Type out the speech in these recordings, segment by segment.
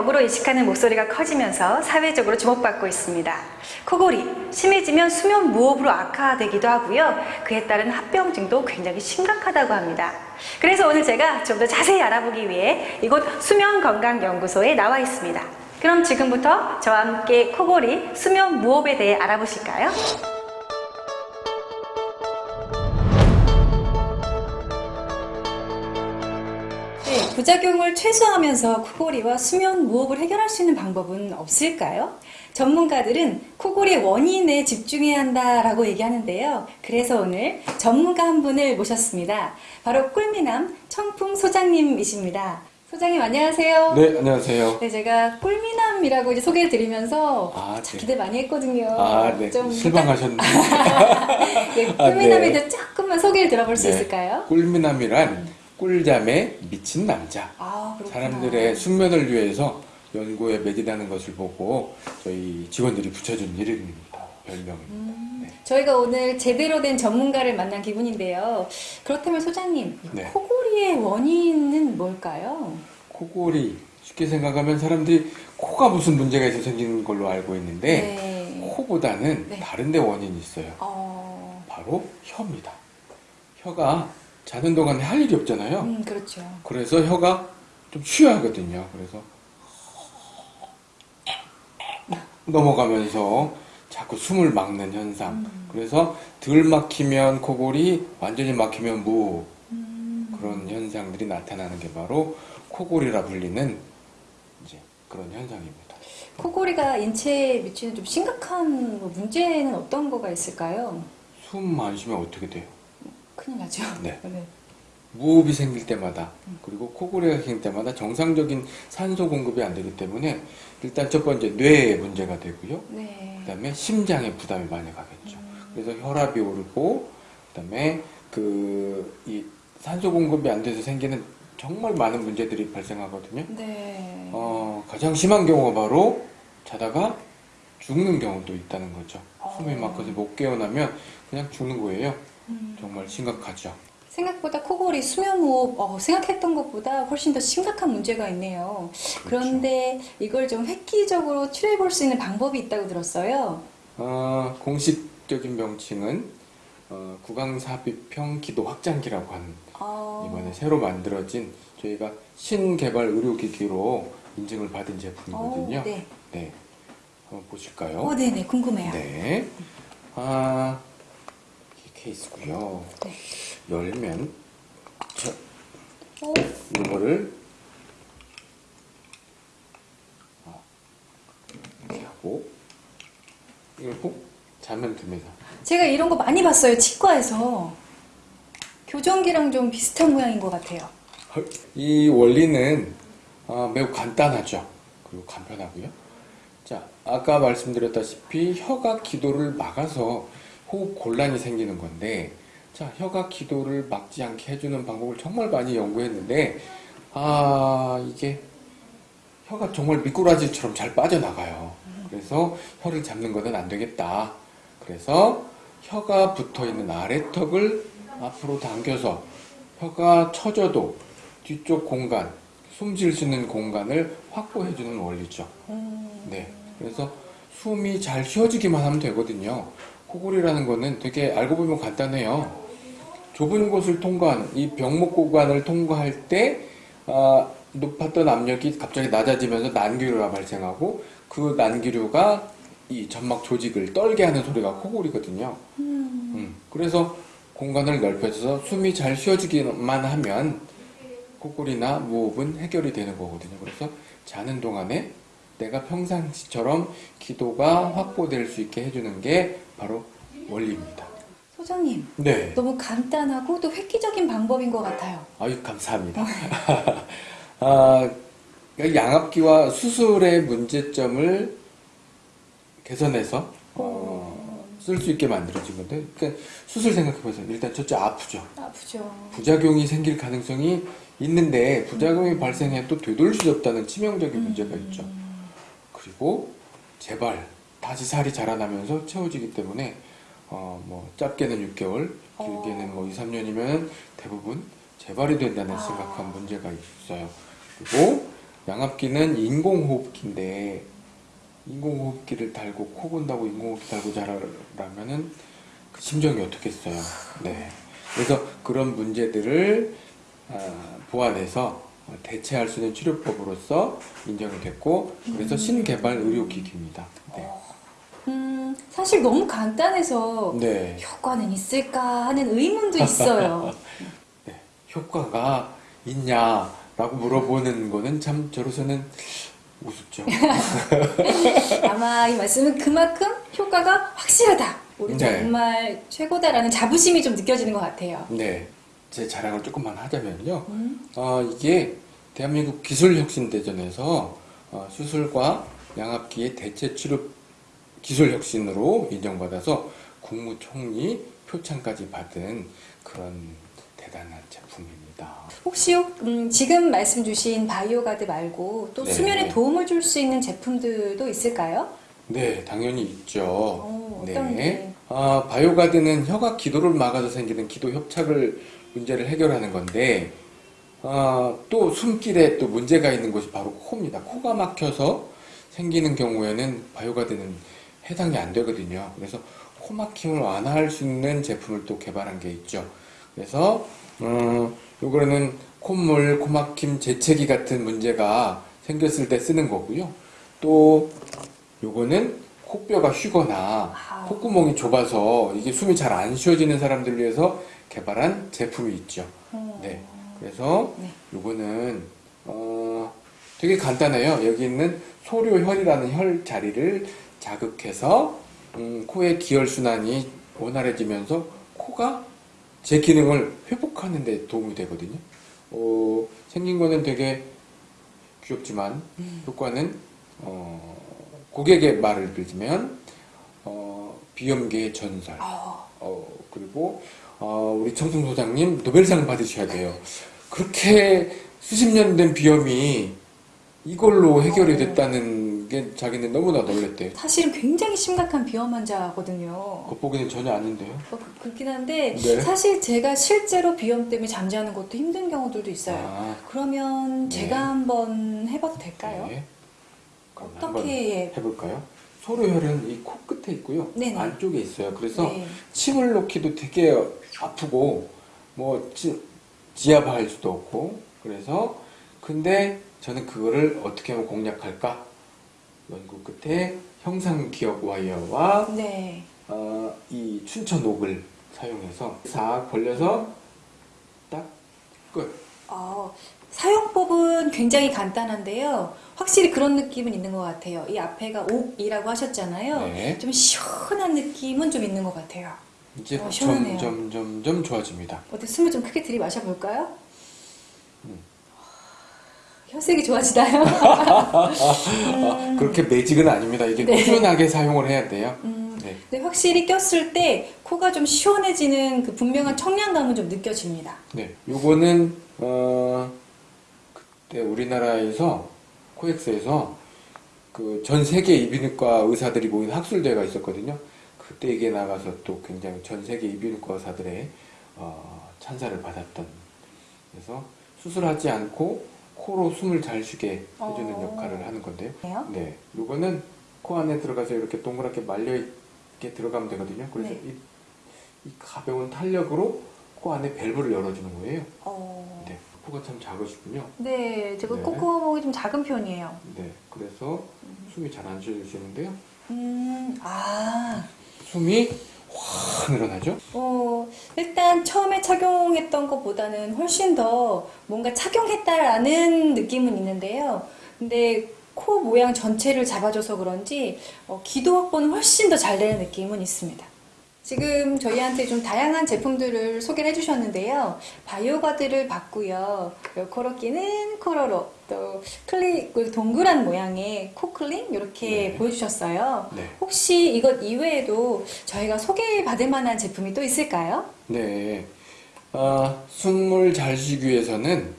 벽으로 인식하는 목소리가 커지면서 사회적으로 주목받고 있습니다. 코골이, 심해지면 수면 무호흡으로 악화되기도 하고요. 그에 따른 합병증도 굉장히 심각하다고 합니다. 그래서 오늘 제가 좀 더 자세히 알아보기 위해 이곳 수면건강연구소에 나와 있습니다. 그럼 지금부터 저와 함께 코골이, 수면 무호흡에 대해 알아보실까요? 부작용을 최소화하면서 코골이와 수면 무호흡을 해결할 수 있는 방법은 없을까요? 전문가들은 코골이의 원인에 집중해야 한다라고 얘기하는데요. 그래서 오늘 전문가 한 분을 모셨습니다. 바로 꿀미남 청풍 소장님이십니다. 소장님 안녕하세요. 네, 안녕하세요. 네, 제가 꿀미남이라고 이제 소개를 드리면서 아, 참 네. 기대 많이 했거든요. 아, 네. 좀 실망하셨네. 네, 아, 꿀미남에 네. 대해 조금만 소개를 들어볼 수 네. 있을까요? 꿀미남이란 꿀잠에 미친 남자. 아. 사람들의 숙면을 위해서 연구에 매진하는 것을 보고 저희 직원들이 붙여준 이름입니다. 별명입니다. 음. 네. 저희가 오늘 제대로 된 전문가를 만난 기분인데요. 그렇다면 소장님, 이 네. 코골이의 원인은 뭘까요? 코골이 쉽게 생각하면 사람들이 코가 무슨 문제가 있어 생기는 걸로 알고 있는데 네. 코보다는 네. 다른 데 원인이 있어요. 어, 바로 혀입니다. 혀가 자는 동안에 할 일이 없잖아요. 음, 그렇죠. 그래서 혀가 좀 쉬어야 하거든요. 그래서 넘어가면서 자꾸 숨을 막는 현상. 음. 그래서 덜 막히면 코골이, 완전히 막히면 무호흡. 음, 그런 현상들이 나타나는 게 바로 코골이라 불리는 이제 그런 현상입니다. 코골이가 인체에 미치는 좀 심각한 뭐 문제는 어떤 거가 있을까요? 숨 안 쉬면 어떻게 돼요? 큰일 나죠. 네. 네. 무호흡이 생길 때마다 그리고 코골이가 생길 때마다 정상적인 산소 공급이 안 되기 때문에 일단 첫 번째 뇌에 문제가 되고요. 네. 그다음에 심장에 부담이 많이 가겠죠. 그래서 혈압이 오르고 그다음에 그 이 산소 공급이 안 돼서 생기는 정말 많은 문제들이 발생하거든요. 네. 어, 가장 심한 경우가 바로 자다가 죽는 경우도 있다는 거죠. 숨이 막혀서 못 깨어나면 그냥 죽는 거예요. 음. 정말 심각하죠. 생각보다 코골이 수면호흡 어, 생각했던 것보다 훨씬 더 심각한 문제가 있네요. 그렇죠. 그런데 이걸 좀 획기적으로 치료해 볼 수 있는 방법이 있다고 들었어요. 어, 공식적인 명칭은 어, 구강삽입형 기도 확장기라고 하는 어, 이번에 새로 만들어진 저희가 신개발 의료기기로 인증을 받은 어, 제품이거든요. 네. 네. 한번 보실까요? 어, 네네 궁금해요. 네. 아, 케이스고요. 네. 열면 자, 어, 이거를 아, 이렇게 하고 이걸 꼭 자면 됩니다. 제가 이런 거 많이 봤어요 치과에서 교정기랑 좀 비슷한 모양인 것 같아요. 이 원리는 아, 매우 간단하죠. 그리고 간편하고요. 자, 아까 말씀드렸다시피 혀가 기도를 막아서 호흡 곤란이 생기는 건데, 자, 혀가 기도를 막지 않게 해주는 방법을 정말 많이 연구했는데, 아, 이게 혀가 정말 미꾸라지처럼 잘 빠져나가요. 그래서 혀를 잡는 것은 안 되겠다. 그래서 혀가 붙어 있는 아래턱을 앞으로 당겨서 혀가 처져도 뒤쪽 공간, 숨 쉴 수 있는 공간을 확보해 주는 원리죠. 음, 네. 그래서 숨이 잘 쉬어지기만 하면 되거든요. 코골이라는 거는 되게 알고 보면 간단해요. 좁은 곳을 통과하는 이 병목 구간을 통과할 때 아, 높았던 압력이 갑자기 낮아지면서 난기류가 발생하고 그 난기류가 이 점막 조직을 떨게 하는 소리가 코골이거든요. 음, 음, 그래서 공간을 넓혀서 숨이 잘 쉬어지기만 하면 코골이나 무호흡은 해결이 되는 거거든요. 그래서 자는 동안에 내가 평상시처럼 기도가 확보될 수 있게 해주는 게 바로 원리입니다. 소장님 네. 너무 간단하고 또 획기적인 방법인 것 같아요. 아유, 감사합니다. 아, 그러니까 양압기와 수술의 문제점을 개선해서 어, 쓸 수 있게 만들어진 건데, 그러니까 수술 생각해보세요. 일단 첫째 아프죠. 아프죠. 부작용이 생길 가능성이 있는데 부작용이 발생해도 되돌릴 수 없다는 치명적인 문제가 있죠. 그리고 재발, 다시 살이 자라나면서 채워지기 때문에 어, 뭐 짧게는 6개월, 길게는 뭐 2, 3년이면 대부분 재발이 된다는 아. 심각한 문제가 있어요. 그리고 양압기는 인공호흡기인데 인공호흡기를 달고 코 건다고 인공호흡기 달고 자라면은 그 심정이 어떻겠어요. 네. 그래서 그런 문제들을 아, 보완해서 대체할 수 있는 치료법으로서 인정이 됐고 그래서 신개발 의료기기입니다. 네. 음, 사실 너무 간단해서 네. 효과는 있을까 하는 의문도 있어요. 네. 효과가 있냐라고 물어보는 거는 참 저로서는 우습죠. 아마 이 말씀은 그만큼 효과가 확실하다. 우리 네. 정말 최고다라는 자부심이 좀 느껴지는 것 같아요. 네. 제 자랑을 조금만 하자면요. 음, 어, 이게 대한민국 기술혁신대전에서 어, 수술과 양압기의 대체 치료 기술혁신으로 인정받아서 국무총리 표창까지 받은 그런 대단한 제품입니다. 혹시 음, 지금 말씀 주신 바이오가드 말고 또 네. 수면에 도움을 줄 수 있는 제품들도 있을까요? 네, 당연히 있죠. 어, 어떤 게? 아, 바이오가드는 혀가 기도를 막아서 생기는 기도 협착을 문제를 해결하는 건데, 아, 또 숨길에 또 문제가 있는 것이 바로 코입니다. 코가 막혀서 생기는 경우에는 바이오가드는 해당이 안 되거든요. 그래서 코 막힘을 완화할 수 있는 제품을 또 개발한 게 있죠. 그래서, 음, 요거는 콧물, 코막힘, 재채기 같은 문제가 생겼을 때 쓰는 거고요. 또, 요거는 코뼈가 휘거나 아. 콧구멍이 좁아서 이게 숨이 잘 안 쉬어지는 사람들을 위해서 개발한 제품이 있죠. 어, 네. 그래서 네. 요거는 어 되게 간단해요. 여기 있는 소료혈이라는 혈 자리를 자극해서 음, 코의 기혈 순환이 원활해지면서 코가 제 기능을 회복하는 데 도움이 되거든요. 어, 생긴 거는 되게 귀엽지만 효과는 어, 고객의 말을 빌리면 어, 비염계의 전설. 어, 어, 그리고, 어, 우리 청송 소장님 노벨상 받으셔야 돼요. 그렇게 수십 년 된 비염이 이걸로 해결이 어. 됐다는 게 자기는 너무나 놀랬대요. 사실은 굉장히 심각한 비염 환자거든요. 겉보기는 전혀 아닌데요. 어, 그- 그렇긴 한데 네. 사실 제가 실제로 비염 때문에 잠자는 것도 힘든 경우들도 있어요. 아, 그러면 네. 제가 한번 해봐도 될까요? 네. 어떻게 해볼까요? 소로혈은 이 코끝에 있고요. 네네. 안쪽에 있어요. 그래서 네. 침을 놓기도 되게 아프고 뭐 지, 지압할 수도 없고 그래서 근데 저는 그거를 어떻게 하면 공략할까 연구 끝에 형상 기억 와이어와 네. 어, 이 춘천 옥을 사용해서 싹 벌려서 딱 끝. 어, 사용법은 굉장히 간단한데요. 확실히 그런 느낌은 있는 것 같아요. 이 앞에가 옥이라고 하셨잖아요. 네. 좀 시원한 느낌은 좀 있는 것 같아요. 이제 어, 시원하네요. 점점 점점 좋아집니다. 어때 숨을 좀 크게 들이마셔 볼까요? 음. 혈색이 좋아지나요? 아, 그렇게 매직은 아닙니다. 이게 네. 꾸준하게 사용을 해야 돼요. 음, 네. 근데 확실히 꼈을 때 코가 좀 시원해지는 그 분명한 청량감은 좀 느껴집니다. 네, 요거는 어 그때 우리나라에서 코엑스에서 그 전 세계 이비인후과 의사들이 모인 학술대회가 있었거든요. 그때 이게 나가서 또 굉장히 전 세계 이비인후과 의사들의 어, 찬사를 받았던 그래서 수술하지 않고 코로 숨을 잘 쉬게 해주는 어. 역할을 하는 건데요. 네요? 네, 요거는 코 안에 들어가서 이렇게 동그랗게 말려 있게 들어가면 되거든요. 그래서 네. 이, 이 가벼운 탄력으로 코 안에 밸브를 열어주는 거예요. 어... 네, 코가 참 작으시군요. 네, 제가 네. 콧구멍이 좀 작은 편이에요. 네, 그래서 숨이 잘 안 쉬어지시는데요. 음, 아, 숨이 확 늘어나죠? 어, 일단 처음에 착용했던 것보다는 훨씬 더 뭔가 착용했다라는 느낌은 있는데요. 근데 코 모양 전체를 잡아줘서 그런지 어, 기도 확보는 훨씬 더 잘 되는 느낌은 있습니다. 지금 저희한테 좀 다양한 제품들을 소개를 해주셨는데요. 바이오가드를 봤고요. 코로끼는 코로로, 또 클리, 그 동그란 모양의 코클링 이렇게 네. 보여주셨어요. 네. 혹시 이것 이외에도 저희가 소개받을 만한 제품이 또 있을까요? 네. 아, 숨을 잘 쉬기 위해서는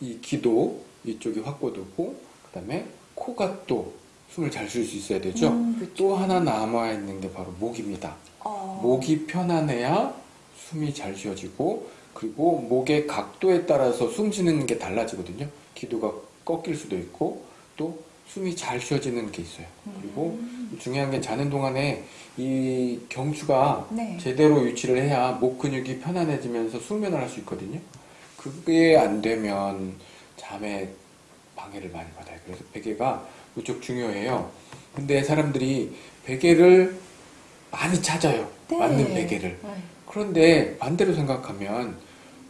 이 기도 이쪽이 확보되고, 그 다음에 코가 또 숨을 잘 쉴 수 있어야 되죠? 음, 그렇죠. 또 하나 남아있는 게 바로 목입니다. 어, 목이 편안해야 숨이 잘 쉬어지고 그리고 목의 각도에 따라서 숨 쉬는 게 달라지거든요. 기도가 꺾일 수도 있고 또 숨이 잘 쉬어지는 게 있어요. 그리고 중요한 게 자는 동안에 이 경추가 네. 제대로 유치를 해야 목 근육이 편안해지면서 숙면을 할 수 있거든요. 그게 안 되면 잠에 방해를 많이 받아요. 그래서 베개가 무척 중요해요. 근데 사람들이 베개를 많이 찾아요. 네. 맞는 베개를. 네. 그런데 반대로 생각하면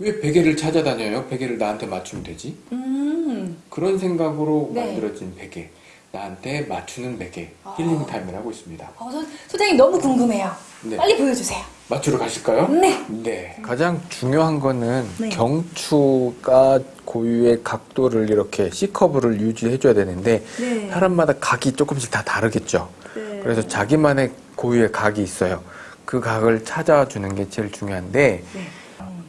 왜 베개를 찾아다녀요? 베개를 나한테 맞추면 되지? 음, 그런 생각으로 네. 만들어진 베개. 나한테 맞추는 베개. 아. 힐링 타임을 하고 있습니다. 어, 소- 소장님 너무 궁금해요. 네. 빨리 보여주세요. 맞추러 가실까요? 네. 네. 가장 중요한 거는 네. 경추가 고유의 각도를 이렇게 C커브를 유지해줘야 되는데 네. 사람마다 각이 조금씩 다 다르겠죠. 네. 그래서 자기만의 고유의 각이 있어요. 그 각을 찾아주는 게 제일 중요한데 네.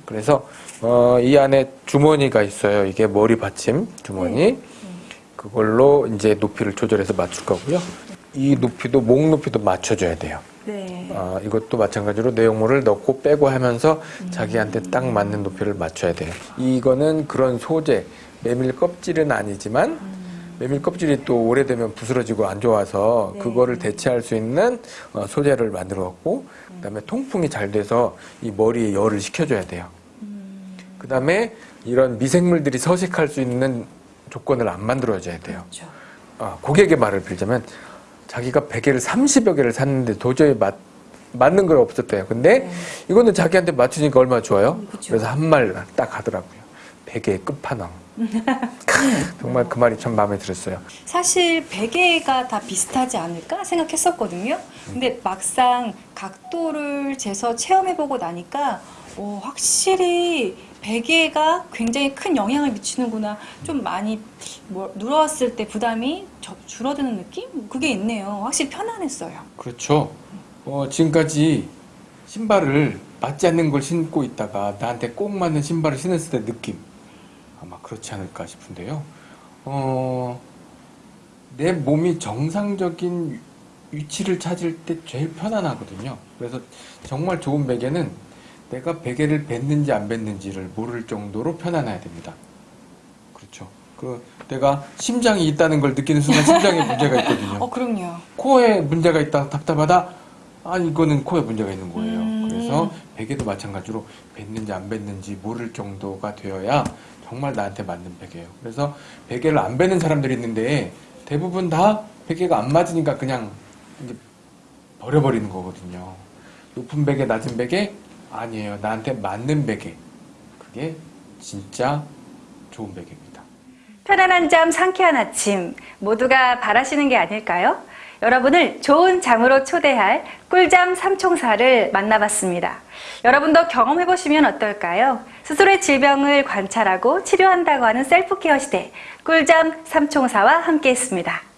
그래서 어, 이 안에 주머니가 있어요. 이게 머리 받침 주머니. 그걸로 이제 높이를 조절해서 맞출 거고요. 이 높이도 목 높이도 맞춰줘야 돼요. 네. 아, 이것도 마찬가지로 내용물을 넣고 빼고 하면서 자기한테 딱 맞는 높이를 맞춰야 돼요. 이거는 그런 소재, 메밀 껍질은 아니지만 메밀 껍질이 또 오래되면 부스러지고 안 좋아서 네. 그거를 대체할 수 있는 어, 소재를 만들었고 그다음에 통풍이 잘 돼서 이 머리에 열을 식혀줘야 돼요. 그다음에 이런 미생물들이 서식할 수 있는 조건을 안 만들어줘야 돼요. 그렇죠. 아, 고객의 말을 빌자면 자기가 베개를 30여 개를 샀는데 도저히 맞, 맞는 걸 없었대요. 근데 네. 이거는 자기한테 맞추니까 얼마나 좋아요? 음, 그쵸. 그래서 한 말 딱 하더라고요. 베개의 끝판왕. 정말 그 말이 참 마음에 들었어요. 사실 베개가 다 비슷하지 않을까 생각했었거든요. 근데 막상 각도를 재서 체험해보고 나니까 오, 확실히 베개가 굉장히 큰 영향을 미치는구나. 좀 많이 뭐 누웠을 때 부담이 저- 줄어드는 느낌? 그게 있네요. 확실히 편안했어요. 그렇죠. 어, 지금까지 신발을 맞지 않는 걸 신고 있다가 나한테 꼭 맞는 신발을 신었을 때 느낌. 아마 그렇지 않을까 싶은데요. 어, 내 몸이 정상적인 위치를 찾을 때 제일 편안하거든요. 그래서 정말 좋은 베개는 내가 베개를 뱉는지 안 뱉는지를 모를 정도로 편안해야 됩니다. 그렇죠. 그 내가 심장이 있다는 걸 느끼는 순간 심장에 문제가 있거든요. 어, 그럼요. 코에 문제가 있다 답답하다 아 이거는 코에 문제가 있는 거예요 음. 그래서 베개도 마찬가지로 뱉는지 안 뱉는지 모를 정도가 되어야 정말 나한테 맞는 베개예요. 그래서 베개를 안 뱉는 사람들이 있는데 대부분 다 베개가 안 맞으니까 그냥 버려버리는 거거든요. 높은 베개 낮은 베개? 아니에요. 나한테 맞는 베개. 그게 진짜 좋은 베개입니다. 편안한 잠, 상쾌한 아침. 모두가 바라시는 게 아닐까요? 여러분을 좋은 잠으로 초대할 꿀잠 삼총사를 만나봤습니다. 여러분도 경험해보시면 어떨까요? 스스로의 질병을 관찰하고 치료한다고 하는 셀프케어 시대 꿀잠 삼총사와 함께했습니다.